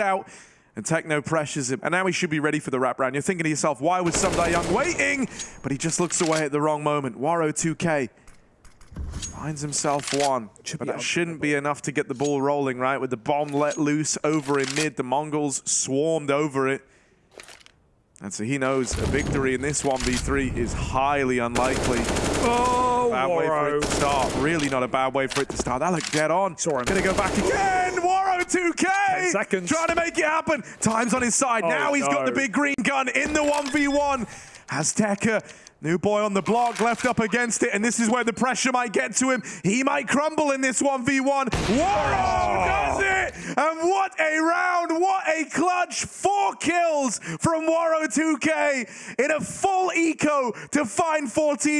out. And Techno pressures him. And now he should be ready for the wrap round. You're thinking to yourself, why was Sunday Young waiting? But he just looks away at the wrong moment. Waro 2K finds himself one. But that shouldn't be enough to get the ball rolling, right? With the bomb let loose over in mid, the MongolZ swarmed over it. And so he knows a victory in this 1v3 is highly unlikely. Oh, Bad way for Waro. it to start. Really not a bad way for it to start. That looked dead on. Saw him. Gonna go back again. Waro 2K. 10 seconds. Trying to make it happen. Time's on his side. Oh, now he's got the big green gun in the 1v1. Azteca, new boy on the block, left up against it. And this is where the pressure might get to him. He might crumble in this 1v1. Waro does it. And what a round. What a clutch. Four kills from Waro 2K in a full eco to find 14.